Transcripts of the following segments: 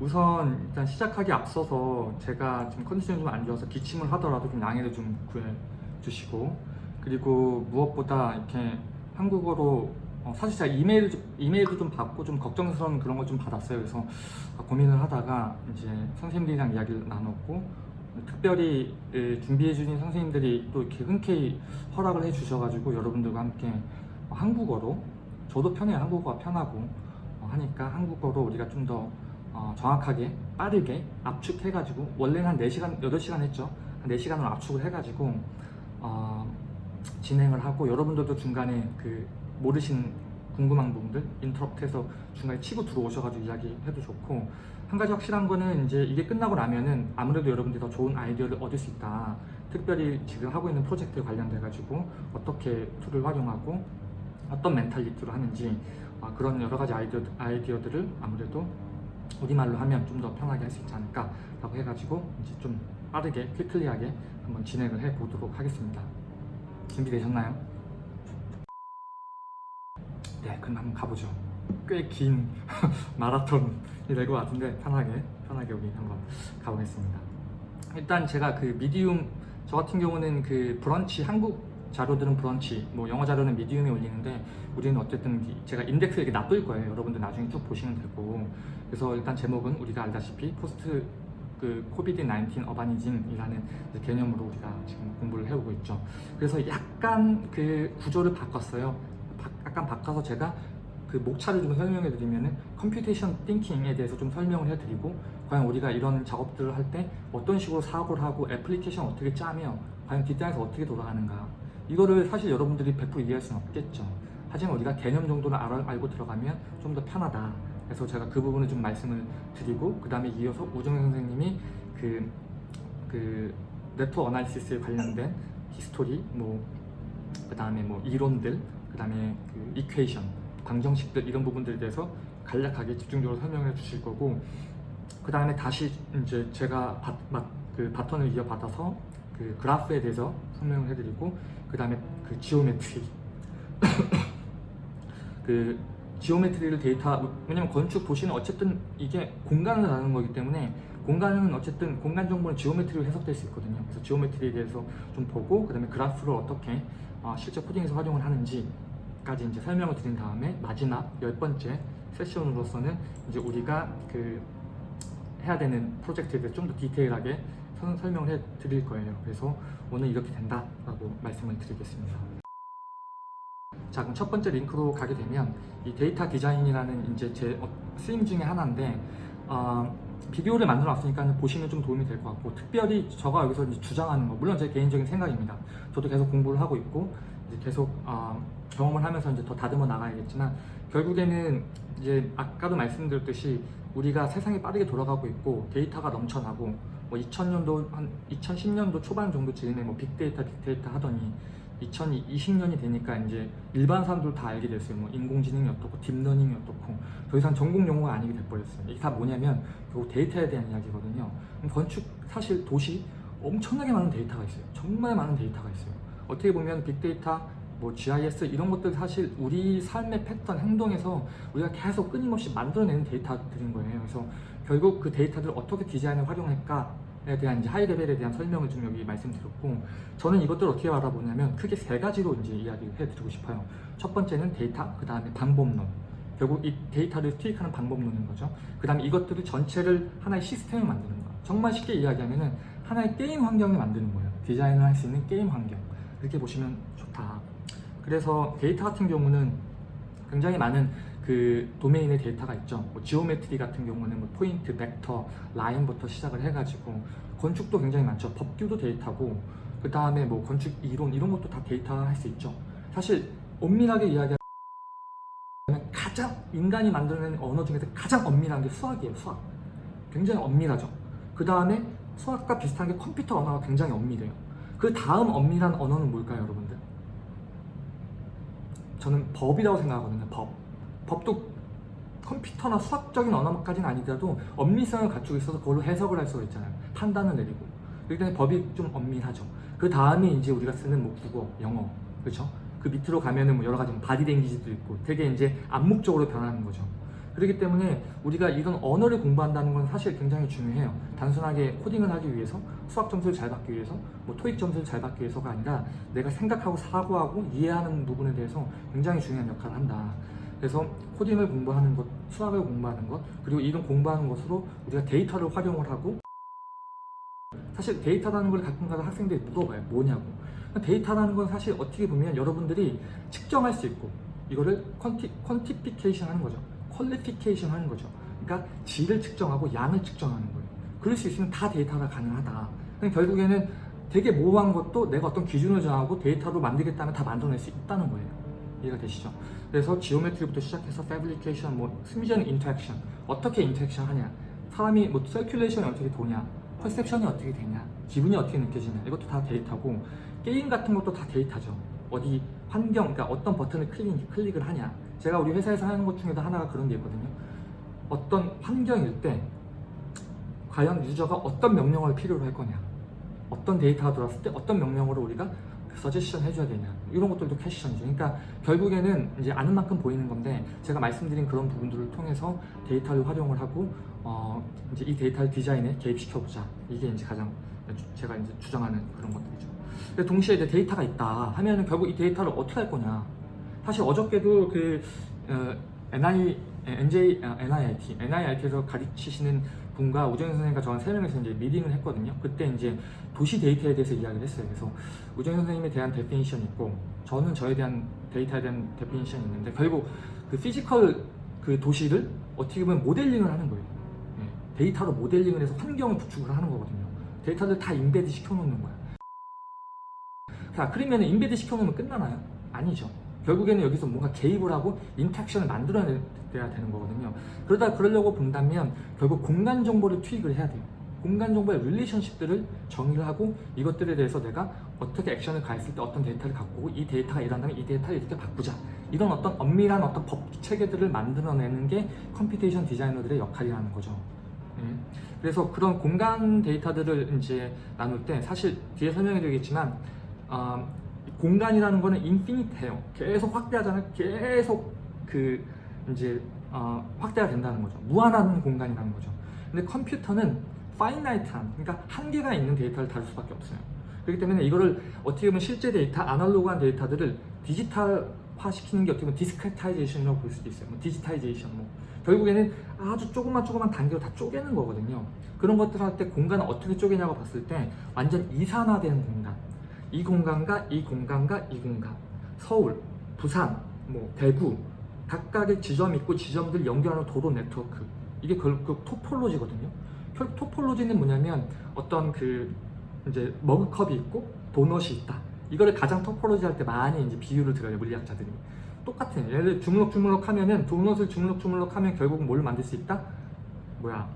우선 일단 시작하기 앞서서 제가 지금 컨디션이 좀 안 좋아서 기침을 하더라도 좀 양해를 좀 구해 주시고 그리고 무엇보다 이렇게 한국어로 어, 사실 제가 이메일 이메일도 좀 받고 좀 걱정스러운 그런 걸 좀 받았어요. 그래서 아, 고민을 하다가 이제 선생님들이랑 이야기를 나눴고 특별히 예, 준비해 주신 선생님들이 또 이렇게 흔쾌히 허락을 해 주셔가지고 여러분들과 함께 한국어로 저도 편해요. 한국어가 편하고 어, 하니까 한국어로 우리가 좀더 어, 정확하게 빠르게 압축해가지고 원래는 한 4시간, 8시간 했죠. 한 4시간으로 압축을 해가지고 어, 진행을 하고 여러분들도 중간에 그 모르시는 궁금한 부분들 interrupt해서 중간에 치고 들어오셔가지고 이야기해도 좋고 한 가지 확실한 거는 이제 이게 끝나고 나면은 아무래도 여러분들이 더 좋은 아이디어를 얻을 수 있다. 특별히 지금 하고 있는 프로젝트에 관련돼 가지고 어떻게 tool을 활용하고 어떤 멘탈리티로 하는지 아, 그런 여러 가지 아이디어, 아이디어들을 아무래도 우리말로 하면 좀 더 편하게 할 수 있지 않을까 라고 해가지고 이제 좀 빠르게 퀴클리하게 한번 진행을 해 보도록 하겠습니다. 준비되셨나요? 네, 그럼 한번 가보죠. 꽤 긴 마라톤이 될 것 같은데 편하게 편하게 여기 한번 가보겠습니다. 일단 제가 그 미디움 저 같은 경우는 그 브런치 한국 자료들은 브런치 뭐 영어 자료는 Medium에 올리는데 우리는 어쨌든 이- 제가 인덱스 이렇게 놔둘 거예요. 여러분들 나중에 쭉 보시면 되고 그래서 일단 제목은 우리가 알다시피 post 그 COVID 19 urbanism이라는 개념으로 우리가 지금 공부를 해오고 있죠. 그래서 약간 그 구조를 바꿨어요. 바- 약간 바꿔서 제가 그 목차를 좀 설명해 드리면은 computation thinking에 대해서 좀 설명을 해 드리고 과연 우리가 이런 작업들을 할 때 어떤 식으로 사고를 하고 애플리케이션 어떻게 짜며 과연 뒷단에서 어떻게 돌아가는가 이거를 사실 여러분들이 100% 이해할 수는 없겠죠. 하지만 우리가 개념 정도는 알아, 알고 들어가면 좀 더 편하다. 그래서 제가 그 부분을 좀 말씀을 드리고 그 다음에 이어서 우정현 선생님이 그, 그 network analysis에 관련된 history 뭐 그 다음에 뭐 이론들 그 다음에 그 equation 방정식들 이런 부분들에 대해서 간략하게 집중적으로 설명해 주실 거고 그 다음에 다시 이제 제가 바, 바, 그 바톤을 이어받아서 그 그래프에 대해서 설명을 해드리고 그 다음에 그 geometry. 그 geometry를 데이터 왜냐면 건축 도시는 어쨌든 이게 공간을 나누는 거기 때문에 공간은 어쨌든 공간 정보는 geometry로 해석될 수 있거든요. 그래서 geometry에 대해서 좀 보고 그 다음에 그래프를 어떻게 어, 실제 코딩에서 활용을 하는지까지 이제 설명을 드린 다음에 마지막 열 번째 세션으로서는 이제 우리가 그 해야 되는 프로젝트에 대해 좀더 디테일하게 선- 설명을 해 드릴 거예요. 그래서 오늘 이렇게 된다 라고 말씀을 드리겠습니다. 자, 그럼 첫 번째 링크로 가게 되면 이 데이터 디자인이라는 이제 제 어, 쓰임 중에 하나인데 어, 비디오를 만들어 놨으니까 보시면 좀 도움이 될 것 같고 특별히 저가 여기서 주장하는 거 물론 제 개인적인 생각입니다. 저도 계속 공부를 하고 있고 계속 어, 경험을 하면서 이제 더 다듬어 나가야겠지만 결국에는 이제 아까도 말씀드렸듯이 우리가 세상이 빠르게 돌아가고 있고 데이터가 넘쳐나고 뭐 2000년도 한 2010년도 초반 정도 즈음에 뭐 빅데이터 빅데이터 하더니 2020년이 되니까 이제 일반 사람들 다 알게 됐어요. 뭐 인공지능이 어떻고 딥러닝이 어떻고 더 이상 전공 용어가 아니게 돼버렸어요. 이게 다 뭐냐면 결국 데이터에 대한 이야기거든요. 건축 사실 도시 엄청나게 많은 데이터가 있어요. 정말 많은 데이터가 있어요. 어떻게 보면 빅데이터 뭐 GIS 이런 것들 사실 우리 삶의 패턴 행동에서 우리가 계속 끊임없이 만들어내는 데이터들인 거예요. 그래서 결국 그 데이터들을 어떻게 디자인을 활용할까에 대한 이제 high level에 대한 설명을 좀 여기 말씀드렸고 저는 이것들을 어떻게 바라보냐면 크게 세 가지로 이제 이야기를 해드리고 싶어요. 첫 번째는 데이터, 그 다음에 방법론. 결국 이 데이터를 투입하는 방법론인 거죠. 그 다음에 이것들을 전체를 하나의 시스템을 만드는 거예요. 정말 쉽게 이야기하면 은 하나의 게임 환경을 만드는 거예요. 디자인을 할 수 있는 게임 환경. 이렇게 보시면 좋다. 그래서 데이터 같은 경우는 굉장히 많은 그 도메인의 데이터가 있죠. 뭐 geometry 같은 경우는 뭐 포인트, 벡터, 라인부터 시작을 해가지고 건축도 굉장히 많죠. 법규도 데이터고 그 다음에 뭐 건축 이론 이런 것도 다 데이터 할 수 있죠. 사실 엄밀하게 이야기하면 가장 인간이 만들어낸 언어 중에서 가장 엄밀한 게 수학이에요. 수학. 굉장히 엄밀하죠. 그 다음에 수학과 비슷한 게 컴퓨터 언어가 굉장히 엄밀해요. 그 다음 엄밀한 언어는 뭘까요, 여러분들? 저는 법이라고 생각하거든요. 법. 법도 컴퓨터나 수학적인 언어까지는 아니더라도 엄밀성을 갖추고 있어서 그걸로 해석을 할 수가 있잖아요. 판단을 내리고. 일단 법이 좀 엄밀하죠. 그 다음에 이제 우리가 쓰는 뭐 국어, 영어, 그렇죠? 그 밑으로 가면은 뭐 여러 가지 바디 랭귀지도 있고 되게 이제 암묵적으로 변하는 거죠. 그렇기 때문에 우리가 이런 언어를 공부한다는 건 사실 굉장히 중요해요. 단순하게 코딩을 하기 위해서 수학 점수를 잘 받기 위해서 뭐 토익 점수를 잘 받기 위해서가 아니라 내가 생각하고 사고하고 이해하는 부분에 대해서 굉장히 중요한 역할을 한다. 그래서 코딩을 공부하는 것, 수학을 공부하는 것, 그리고 이런 공부하는 것으로 우리가 데이터를 활용을 하고 사실 데이터라는 걸 가끔가다 학생들이 물어봐요. 뭐냐고. 데이터라는 건 사실 어떻게 보면 여러분들이 측정할 수 있고 이거를 quanti, quantification 하는 거죠. qualification 하는 거죠. 그러니까 질을 측정하고 양을 측정하는 거예요. 그럴 수 있으면 다 데이터가 가능하다. 그럼 결국에는 되게 모호한 것도 내가 어떤 기준을 정하고 데이터로 만들겠다면 다 만들어낼 수 있다는 거예요. 이해가 되시죠? 그래서 geometry부터 시작해서 fabrication, 뭐 심리적 interaction 어떻게 interaction 하냐 사람이 뭐 circulation이 어떻게 도냐 perception이 어떻게 되냐 기분이 어떻게 느껴지냐 이것도 다 데이터고 게임 같은 것도 다 데이터죠 어디 환경 그러니까 어떤 버튼을 클릭, 클릭을 하냐. 제가 우리 회사에서 하는 것 중에도 하나가 그런 게 있거든요. 어떤 환경일 때 과연 유저가 어떤 명령어를 필요로 할 거냐. 어떤 데이터가 들어왔을 때 어떤 명령어를 우리가 서제션 해줘야 되냐. 이런 것들도 캐시션이죠. 그러니까 결국에는 이제 아는 만큼 보이는 건데 제가 말씀드린 그런 부분들을 통해서 데이터를 활용을 하고 어 이제 이 데이터를 디자인에 개입시켜 보자. 이게 이제 가장 제가 이제 주장하는 그런 것들이죠 근데 동시에 이제 데이터가 있다 하면은 결국 이 데이터를 어떻게 할 거냐 사실 어저께도 그 어, NI, NJ, 아, NJIT, NJIT에서 가르치시는 분과 우정 선생님과 저랑 세 명이서 이제 미팅을 했거든요. 그때 이제 도시 데이터에 대해서 이야기를 했어요. 그래서 우정 선생님에 대한 definition이 있고 저는 저에 대한 데이터에 대한 definition이 있는데 결국 그 physical 그 도시를 어떻게 보면 모델링을 하는 거예요. 예, 데이터로 모델링을 해서 환경을 구축을 하는 거거든요. 데이터를 다 embed 시켜놓는 거야. 자, 그러면 embed 시켜놓으면 끝나나요? 아니죠. 결국에는 여기서 뭔가 개입을 하고 interaction을 만들어내야 되는 거거든요. 그러다 그러려고 본다면 결국 공간 정보를 투입을 해야 돼요. 공간 정보의 relationship들을 정의를 하고 이것들에 대해서 내가 어떻게 액션을 가했을 때 어떤 데이터를 갖고 이 데이터가 일어난다면 이 데이터를 이렇게 바꾸자. 이런 어떤 엄밀한 어떤 법 체계들을 만들어내는 게 computation 디자이너들의 역할이라는 거죠. 예. 그래서 그런 공간 데이터들을 이제 나눌 때 사실 뒤에 설명해 드리겠지만 어, 공간이라는 거는 infinite해요. 계속 확대하잖아요. 계속 그 이제 어, 확대가 된다는 거죠. 무한한 공간이라는 거죠. 근데 컴퓨터는 finite한 그러니까 한계가 있는 데이터를 다룰 수밖에 없어요. 그렇기 때문에 이거를 어떻게 보면 실제 데이터, 아날로그한 데이터들을 디지털화 시키는 게 어떻게 보면 discretization이라고 볼 수도 있어요. 뭐 digitization 뭐 결국에는 아주 조그만 조그만 단계로 다 쪼개는 거거든요. 그런 것들 할 때 공간을 어떻게 쪼개냐고 봤을 때 완전 이산화된 공간. 이 공간과 이 공간과 이 공간. 서울, 부산, 뭐 대구 각각의 지점이 있고 지점들 연결하는 도로 네트워크. 이게 그, 그 토폴로지거든요. 그 토폴로지는 뭐냐면 어떤 그 이제 머그컵이 있고 도넛이 있다. 이거를 가장 토폴로지 할 때 많이 이제 비유를 들어요 물리학자들이. 똑같은 예를 들어 주물럭 주물럭 하면은 도넛을 주물럭 주물럭 하면 결국 뭘 만들 수 있다? 뭐야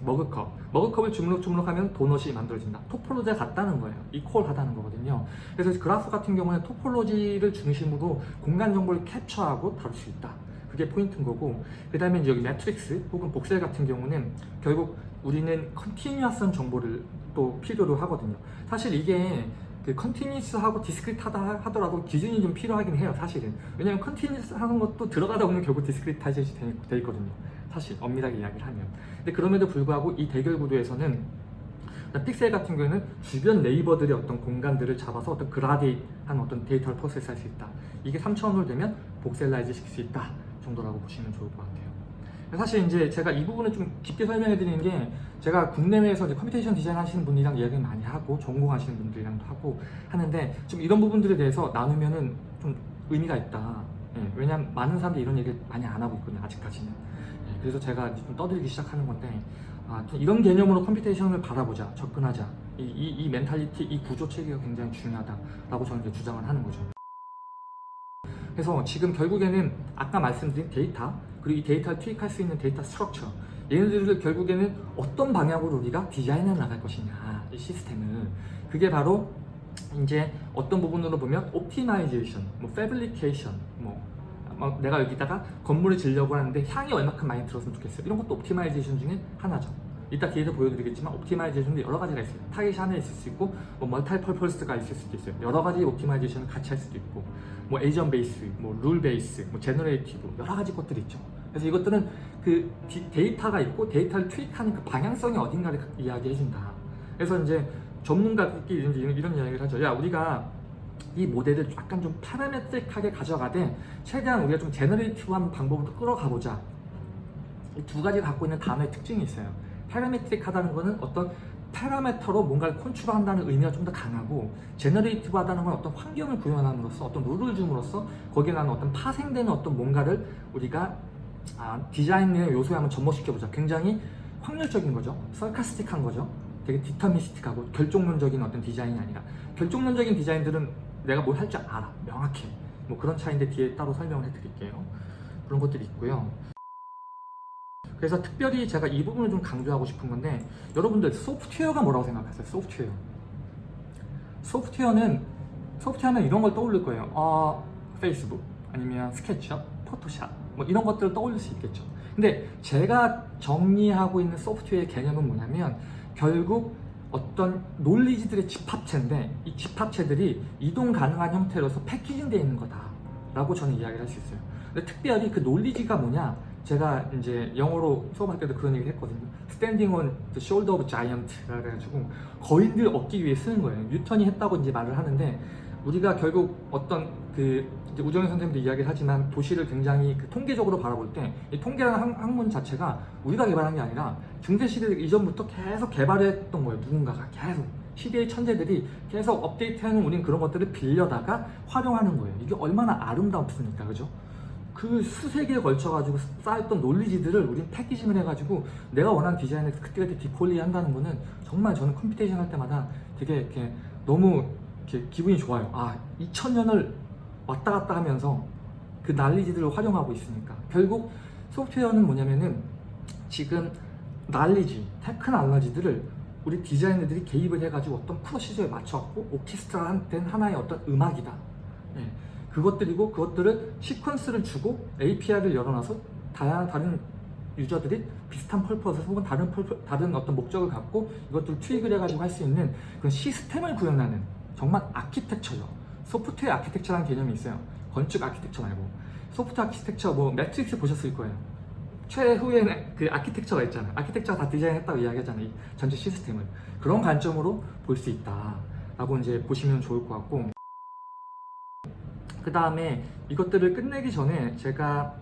머그컵. 머그컵을 주물럭주물럭하면 도넛이 만들어진다. 토폴로지가 같다는 거예요. 이퀄하다는 거거든요. 그래서 그래프 같은 경우는 topology를 중심으로 공간 정보를 캡처하고 다룰 수 있다. 그게 포인트인 거고 그 다음에 여기 매트릭스 혹은 voxel 같은 경우는 결국 우리는 continuous한 정보를 또 필요로 하거든요. 사실 이게 그 continuous하고 discrete하다 하더라도 기준이 좀 필요하긴 해요 사실은. 왜냐면 continuous 하는 것도 들어가다 보면 결국 discretization이 돼 있거든요 사실 엄밀하게 이야기를 하면. 근데 그럼에도 불구하고 이 대결 구도에서는 픽셀 같은 경우에는 주변 neighbor들의 어떤 공간들을 잡아서 어떤 그라데이션한 어떤 데이터를 process할 수 있다. 이게 3차원으로 되면 voxelize 시킬 수 있다 정도라고 보시면 좋을 것 같아요. 사실 이제 제가 이 부분을 좀 깊게 설명해 드리는 게 제가 국내외에서 이제 computation 디자인 하시는 분이랑 이야기를 많이 하고 전공하시는 분들이랑도 하고 하는데 좀 이런 부분들에 대해서 나누면은 좀 의미가 있다. 예, 왜냐면 많은 사람들이 이런 얘기를 많이 안 하고 있거든요 아직까지는. 예, 그래서 제가 좀 떠들기 시작하는 건데 아, 좀 이런 개념으로 computation을 바라보자 접근하자. 이, 이, 이 mentality 이 구조 체계가 굉장히 중요하다라고 저는 이제 주장을 하는 거죠. 그래서 지금 결국에는 아까 말씀드린 데이터 그리고 이 데이터를 투입할 수 있는 데이터 structure 얘네들을 결국에는 어떤 방향으로 우리가 디자인해 나갈 것이냐 이 시스템을. 그게 바로 이제 어떤 부분으로 보면 optimization, 뭐 fabrication, 뭐, 뭐 내가 여기다가 건물을 지려고 하는데 향이 얼마큼 많이 들었으면 좋겠어요. 이런 것도 optimization 중에 하나죠. 이따 뒤에서 보여드리겠지만 optimization도 여러 가지가 있어요. 타겟이 하나 있을 수 있고 뭐 multi-purpose가 있을 수도 있어요. 여러 가지 optimization을 같이 할 수도 있고 뭐 agent base, 뭐 rule base, 뭐 generative 여러 가지 것들이 있죠. 그래서 이것들은 그 디- 데이터가 있고 데이터를 투입하는 그 방향성이 어딘가를 이야기해준다. 그래서 이제 전문가들끼리 이런, 이런 이야기를 하죠. 야 우리가 이 모델을 약간 좀 parametric하게 가져가되 최대한 우리가 좀 generative한 방법으로 끌어가보자. 이 두 가지 갖고 있는 단어의 특징이 있어요. parametric하다는 거는 어떤 parameter로 뭔가를 컨트롤한다는 의미가 좀 더 강하고 generative하다는 건 어떤 환경을 구현함으로써 어떤 룰을 줌으로써 거기에 나는 어떤 파생되는 어떤 뭔가를 우리가 아, 디자인의 요소에 한번 접목시켜보자. 굉장히 확률적인 거죠. 설카스틱한 거죠. 되게 디터미스틱하고 결정론적인 어떤 디자인이 아니라 결정론적인 디자인들은 내가 뭘 할 줄 알아. 명확해. 뭐 그런 차이인데 뒤에 따로 설명을 해드릴게요. 그런 것들이 있고요. 그래서 특별히 제가 이 부분을 좀 강조하고 싶은 건데 여러분들 소프트웨어가 뭐라고 생각하세요? 소프트웨어. 소프트웨어는 소프트웨어는 이런 걸 떠올릴 거예요. 어, 페이스북 아니면 스케치업, 포토샵 뭐 이런 것들을 떠올릴 수 있겠죠. 근데 제가 정리하고 있는 소프트웨어의 개념은 뭐냐면 결국 어떤 논리지들의 집합체인데 이 집합체들이 이동 가능한 형태로서 패키징되어 있는 거다라고 저는 이야기를 할 수 있어요. 근데 특별히 그 논리지가 뭐냐? 제가 이제 영어로 수업할 때도 그런 얘기를 했거든요. Standing on the shoulder of giant라 그래가지고 거인들 얻기 위해 쓰는 거예요. 뉴턴이 했다고 이제 말을 하는데 우리가 결국 어떤 그 우정현 선생님도 이야기를 하지만 도시를 굉장히 그 통계적으로 바라볼 때 이 통계라는 학- 학문 자체가 우리가 개발한 게 아니라 중세 시대 이전부터 계속 개발했던 거예요. 누군가가 계속 시대의 천재들이 계속 업데이트하는 우린 그런 것들을 빌려다가 활용하는 거예요. 이게 얼마나 아름답습니까, 그죠? 그 수세기에 걸쳐가지고 쌓였던 논리지들을 우린 packaging을 해가지고 내가 원하는 디자인을 그때그때 deploy 한다는 거는 정말 저는 computation 할 때마다 되게 이렇게 너무 이렇게 기분이 좋아요. 아, 2000년을 왔다 갔다 하면서 그 난리지들을 활용하고 있으니까. 결국 소프트웨어는 뭐냐면은 지금 난리지, 테크놀로지들을 우리 디자이너들이 개입을 해가지고 어떤 프로시저에 맞춰갖고 오케스트라 된 하나의 어떤 음악이다. 예. 그것들이고 그것들을 시퀀스를 주고 API를 열어놔서 다양한 다른 유저들이 비슷한 펄퍼스 혹은 다른 펄퍼, 다른 어떤 목적을 갖고 이것들을 트윅을 해가지고 할 수 있는 그런 시스템을 구현하는 정말 architecture죠. software architecture라는 개념이 있어요. 건축 architecture 말고 soft architecture 뭐 매트릭스 보셨을 거예요. 최후에는 그 architect가 있잖아요. architect가 다 디자인했다고 이야기하잖아요. 이 전체 시스템을 그런 관점으로 볼 수 있다 라고 이제 보시면 좋을 것 같고 그 다음에 이것들을 끝내기 전에 제가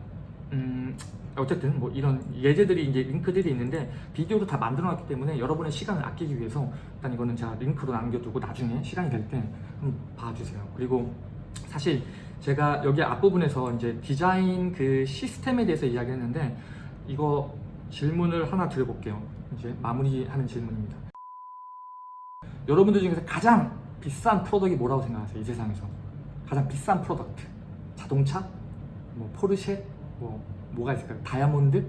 음 어쨌든 뭐 이런 예제들이 이제 링크들이 있는데 비디오로 다 만들어 놨기 때문에 여러분의 시간을 아끼기 위해서 일단 이거는 제가 링크로 남겨두고 나중에 시간이 될 때 한번 봐주세요. 그리고 사실 제가 여기 앞부분에서 이제 디자인 그 시스템에 대해서 이야기했는데 이거 질문을 하나 드려볼게요. 이제 마무리하는 질문입니다. 여러분들 중에서 가장 비싼 product이 뭐라고 생각하세요? 이 세상에서 가장 비싼 product 자동차, 뭐 포르쉐, 뭐 뭐가 있을까요? 다이아몬드?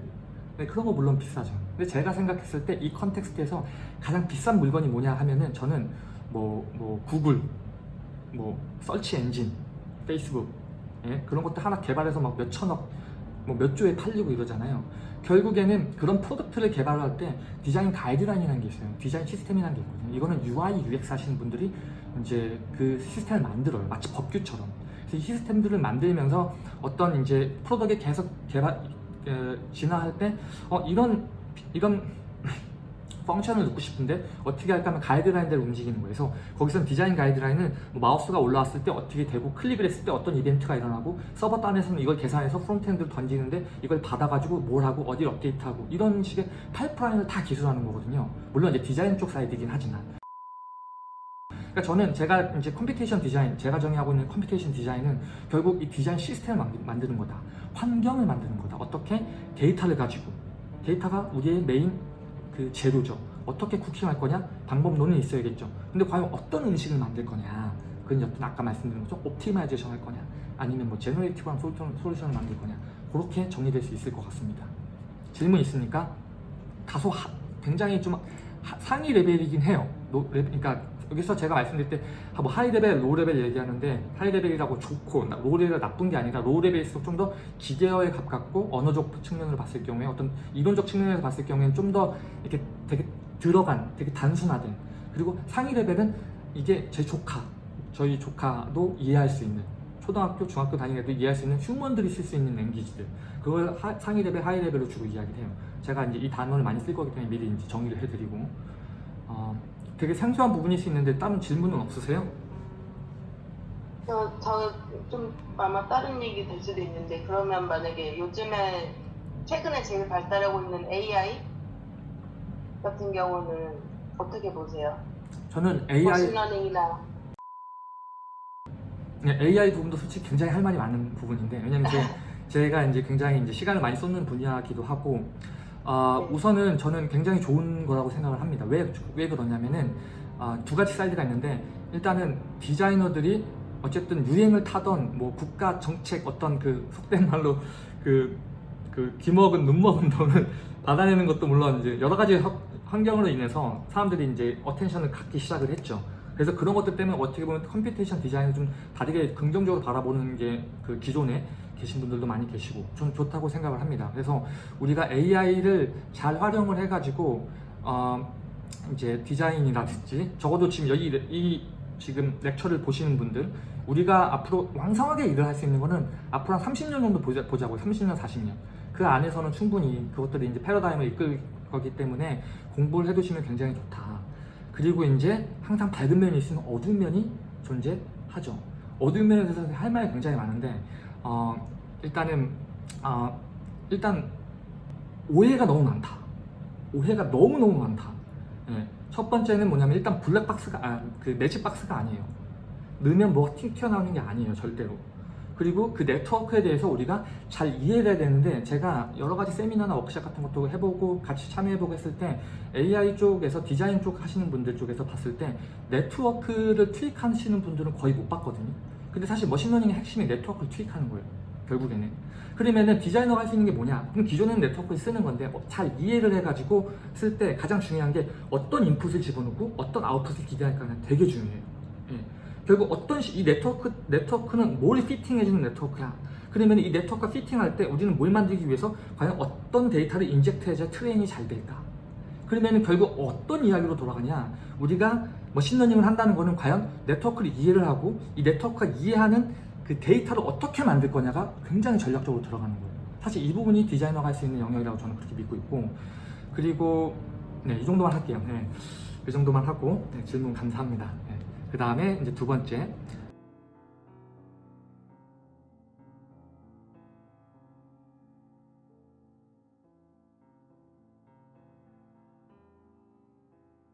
네, 그런 거 물론 비싸죠. 근데 제가 생각했을 때 이 context에서 가장 비싼 물건이 뭐냐 하면은 저는 뭐, 뭐 구글, 뭐 search engine, 페이스북 예? 그런 것도 하나 개발해서 막 몇천억, 뭐 몇 조에 팔리고 이러잖아요. 결국에는 그런 product를 개발할 때 디자인 가이드라인이라는 게 있어요. 디자인 시스템이라는 게 있거든요. 이거는 UI, UX 하시는 분들이 이제 그 시스템을 만들어요. 마치 법규처럼. 이 시스템들을 만들면서 어떤 이제 product에 계속 개발, 에, 진화할 때, 어, 이런, 이런 function을 넣고 싶은데 어떻게 할까 하면 가이드라인대로 움직이는 거예요. 그래서 거기서 디자인 가이드라인은 뭐 마우스가 올라왔을 때 어떻게 되고 클릭을 했을 때 어떤 이벤트가 일어나고 서버 단에서는 이걸 계산해서 front-end를 던지는데 이걸 받아가지고 뭘 하고 어디 업데이트하고 이런 식의 파이프라인을 다 기술하는 거거든요. 물론 이제 디자인 쪽 사이드이긴 하지만. 그러니까 저는 제가 이제 computation design, 제가 정의하고 있는 computation design은 결국 이 디자인 시스템을 만드- 만드는 거다. 환경을 만드는 거다. 어떻게 데이터를 가지고 데이터가 우리의 메인 그 재료죠. 어떻게 cooking할 거냐? 방법론은 있어야겠죠. 근데 과연 어떤 음식을 만들 거냐? 그건 어떤 아까 말씀드린 것처럼 optimization 할 거냐? 아니면 뭐 generative한 solution, solution을 만들 거냐? 그렇게 정리될 수 있을 것 같습니다. 질문 있습니까? 다소 하- 굉장히 좀 하- 상위 레벨이긴 해요. 노, 레, 그러니까 여기서 제가 말씀드릴 때 뭐 high level, low level 얘기하는데 high level이라고 좋고 나- low level 나쁜 게 아니라 low level일수록 좀 더 기계어에 가깝고 언어적 측면으로 봤을 경우에 어떤 이론적 측면에서 봤을 경우에는 좀 더 이렇게 되게 들어간, 되게 단순화된 그리고 상위 레벨은 이게 제 조카, 저희 조카도 이해할 수 있는 초등학교, 중학교 다니는 애들 이해할 수 있는 human들이 쓸 수 있는 language들 그걸 하- 상위 레벨, 하위 레벨로 주로 이야기를 해요. 제가 이제 이 단어를 많이 쓸 거기 때문에 미리 이제 정리를 해드리고 어, 되게 생소한 부분일 수 있는데 다른 질문은 없으세요? 저, 저좀 아마 다른 얘기 될 수도 있는데 그러면 만약에 요즘에 최근에 제일 발달하고 있는 AI 같은 경우는 어떻게 보세요? 저는 AI 머신러닝이나 네, AI 부분도 솔직히 굉장히 할 말이 많은 부분인데 왜냐면 제, 제가 이제 굉장히 이제 시간을 많이 쏟는 분야기도 하고 아, 네. 우선은 저는 굉장히 좋은 거라고 생각을 합니다. 왜, 왜 그러냐면은 아, 두 가지 사이드가 있는데 일단은 디자이너들이 어쨌든 유행을 타던 뭐 국가 정책 어떤 그 속된 말로 그, 그 귀먹은 눈먹은 돈을 받아내는 것도 물론 이제 여러 가지 허- 환경으로 인해서 사람들이 이제 attention을 갖기 시작을 했죠. 그래서 그런 것들 때문에 어떻게 보면 computation design을 좀 다르게 긍정적으로 바라보는 게 그 기존에 계신 분들도 많이 계시고 좀 좋다고 생각을 합니다. 그래서 우리가 AI를 잘 활용을 해가지고 어 이제 디자인이라든지 적어도 지금 여기 이 지금 렉처를 보시는 분들 우리가 앞으로 왕성하게 일을 할 수 있는 거는 앞으로 한 30년 정도 보자, 보자고요. 30년, 40년. 그 안에서는 충분히 그것들이 이제 패러다임을 이끌 거기 때문에 공부를 해두시면 굉장히 좋다. 그리고 이제 항상 밝은 면이 있으면 어두운 면이 존재하죠. 어두운 면에 대해서 할 말이 굉장히 많은데 어, 일단은 어, 일단 오해가 너무 많다. 오해가 너무 너무 많다. 예. 첫 번째는 뭐냐면 일단 블랙박스가 아, 그 매직박스가 아니에요. 넣으면 뭐가 튀- 튀어나오는 게 아니에요, 절대로. 그리고 그 네트워크에 대해서 우리가 잘 이해를 해야 되는데 제가 여러 가지 세미나나 워크샵 같은 것도 해보고 같이 참여해보고 했을 때 AI 쪽에서 디자인 쪽 하시는 분들 쪽에서 봤을 때 네트워크를 tweak하시는 분들은 거의 못 봤거든요. 근데 사실 machine learning의 핵심이 네트워크를 tweak하는 거예요. 결국에는. 그러면은 디자이너가 할 수 있는 게 뭐냐? 그럼 기존에는 네트워크를 쓰는 건데 어, 잘 이해를 해가지고 쓸 때 가장 중요한 게 어떤 인풋을 집어넣고 어떤 아웃풋을 기대할까가 되게 중요해요. 예. 결국 어떤 시- 이 네트워크 네트워크는 뭘 fitting해주는 네트워크야. 그러면 이 네트워크가 fitting할 때 우리는 뭘 만들기 위해서 과연 어떤 데이터를 inject해야 train이 잘 될까? 그러면 결국 어떤 이야기로 돌아가냐? 우리가 machine learning을 한다는 거는 과연 네트워크를 이해를 하고 이 네트워크가 이해하는 그 데이터를 어떻게 만들 거냐가 굉장히 전략적으로 들어가는 거예요. 사실 이 부분이 디자이너가 할 수 있는 영역이라고 저는 그렇게 믿고 있고 그리고 네, 이 정도만 할게요. 네, 이 정도만 하고 네, 질문 감사합니다. 그 다음에 이제 두 번째